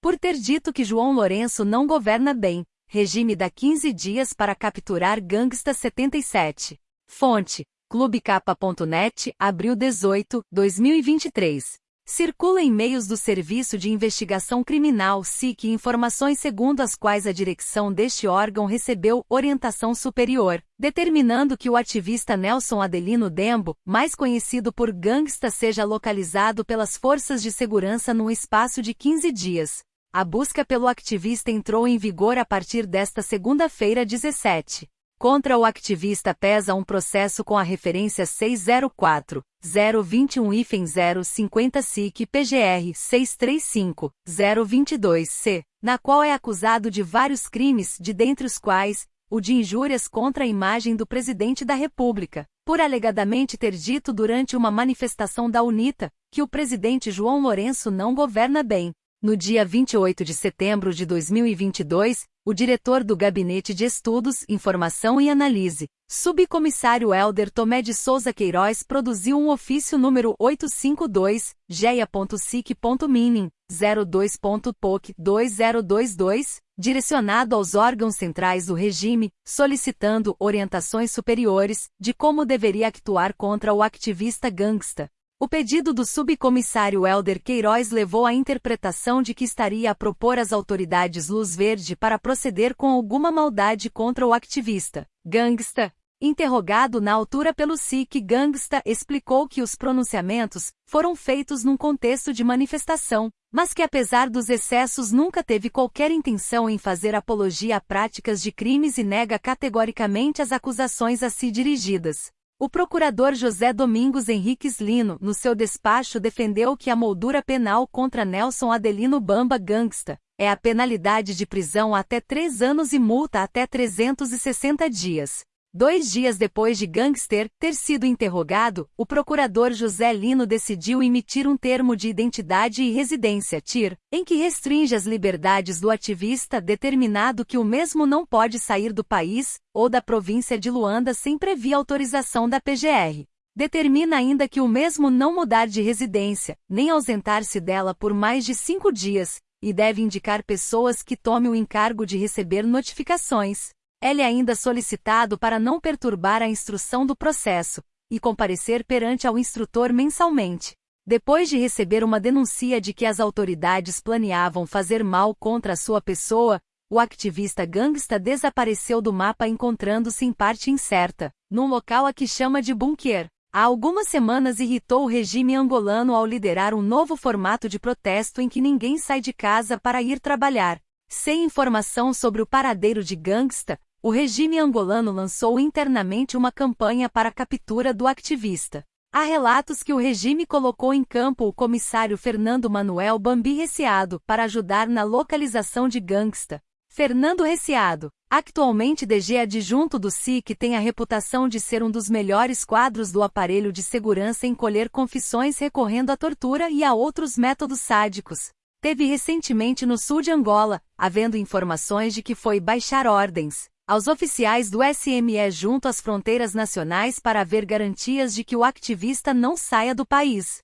por ter dito que João Lourenço não governa bem. Regime dá 15 dias para capturar Gangsta 77. Fonte: clubecapa.net, abril 18, 2023. Circula em meios do Serviço de Investigação Criminal SIC informações segundo as quais a direção deste órgão recebeu orientação superior, determinando que o ativista Nelson Adelino Dembo, mais conhecido por gangsta, seja localizado pelas forças de segurança num espaço de 15 dias. A busca pelo ativista entrou em vigor a partir desta segunda-feira 17. Contra o ativista pesa um processo com a referência 604 021 050 SIC PGR 635 022 C, na qual é acusado de vários crimes, de dentre os quais o de injúrias contra a imagem do presidente da República, por alegadamente ter dito durante uma manifestação da UNITA que o presidente João Lourenço não governa bem. No dia 28 de setembro de 2022, o diretor do Gabinete de Estudos, Informação e Análise, subcomissário Helder Tomé de Souza Queiroz produziu um ofício número 852, geia.sic.minim, 02.poc2022, direcionado aos órgãos centrais do regime, solicitando orientações superiores de como deveria actuar contra o ativista gangsta, o pedido do subcomissário Helder Queiroz levou à interpretação de que estaria a propor às autoridades luz verde para proceder com alguma maldade contra o ativista. Gangsta, interrogado na altura pelo SIC Gangsta, explicou que os pronunciamentos foram feitos num contexto de manifestação, mas que apesar dos excessos nunca teve qualquer intenção em fazer apologia a práticas de crimes e nega categoricamente as acusações a si dirigidas. O procurador José Domingos Henriques Lino, no seu despacho, defendeu que a moldura penal contra Nelson Adelino Bamba Gangsta é a penalidade de prisão até três anos e multa até 360 dias. Dois dias depois de Gangster ter sido interrogado, o procurador José Lino decidiu emitir um termo de identidade e residência TIR, em que restringe as liberdades do ativista determinado que o mesmo não pode sair do país ou da província de Luanda sem previa autorização da PGR. Determina ainda que o mesmo não mudar de residência, nem ausentar-se dela por mais de cinco dias, e deve indicar pessoas que tomem o encargo de receber notificações. Ele ainda solicitado para não perturbar a instrução do processo e comparecer perante ao instrutor mensalmente. Depois de receber uma denúncia de que as autoridades planeavam fazer mal contra a sua pessoa, o ativista gangsta desapareceu do mapa encontrando-se em parte incerta, num local a que chama de bunker. Há algumas semanas irritou o regime angolano ao liderar um novo formato de protesto em que ninguém sai de casa para ir trabalhar. Sem informação sobre o paradeiro de gangsta, o regime angolano lançou internamente uma campanha para a captura do ativista. Há relatos que o regime colocou em campo o comissário Fernando Manuel Bambi Reciado para ajudar na localização de gangsta. Fernando Reciado, atualmente DG adjunto do SIC, tem a reputação de ser um dos melhores quadros do aparelho de segurança em colher confissões recorrendo à tortura e a outros métodos sádicos. Teve recentemente no sul de Angola, havendo informações de que foi baixar ordens aos oficiais do SME junto às fronteiras nacionais para haver garantias de que o ativista não saia do país.